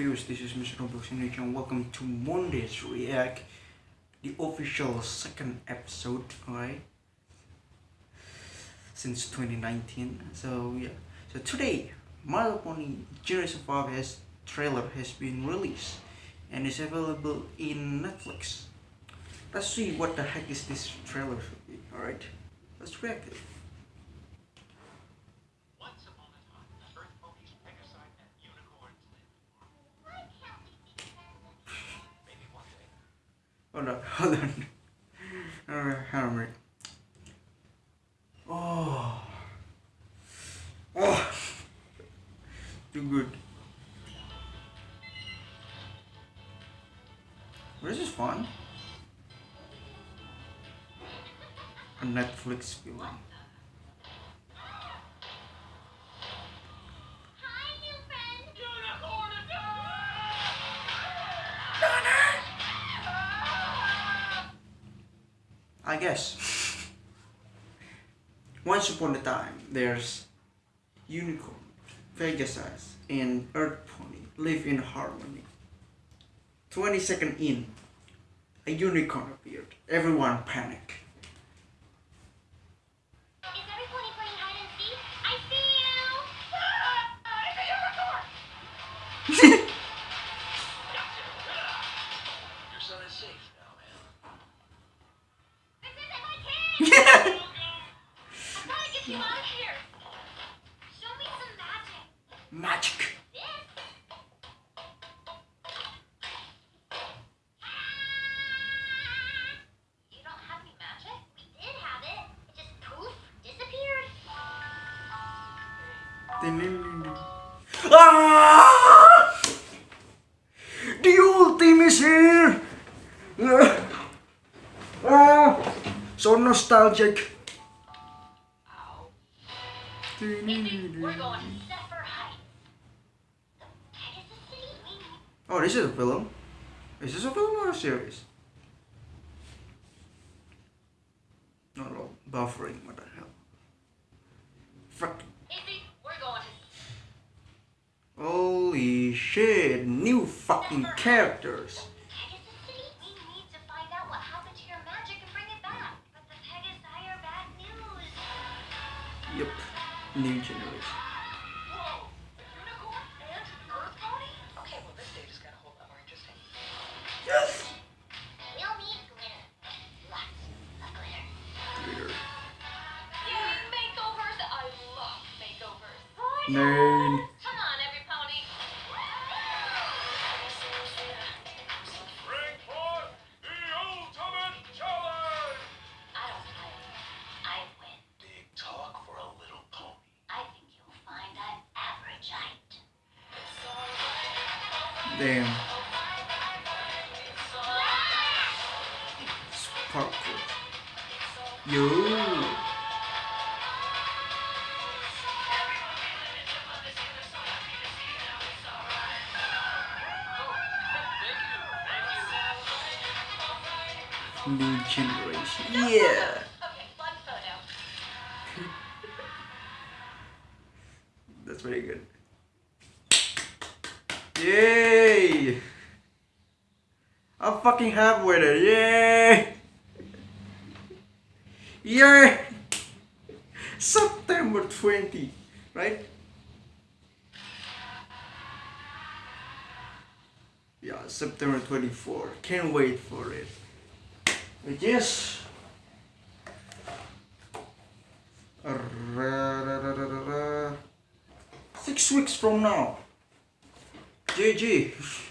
viewers, this is Mr. Roblox and welcome to Monday's React, the official second episode, alright? Since 2019. So yeah. So today, My Pony Generation 5 has trailer has been released and is available in Netflix. Let's see what the heck is this trailer alright? Let's react it. Oh, hold on, hold on. Alright, on. Oh. Oh. Too good. This is fun. A Netflix film. Guess. Once upon a time, there's unicorn, Pegasus, and Earth Pony live in harmony. 20 seconds in, a unicorn appeared. Everyone panicked. magic. You don't have disappeared. Ah! The old team is here! Ah! So nostalgic. We're going to Oh, this is a film. Is this a film or a series? Not at all. Buffering, what the hell? Fuck. Izzy, we're going to Holy shit, new fucking characters. Pegasus City? We height. Damn. Sparkle. Yo. New generation. Yeah. Okay, one photo. That's very good. Yay! I'm fucking happy with it. Yay! Yay! September 20, right? Yeah, September 24. Can't wait for it. Yes. Six weeks from now. GG.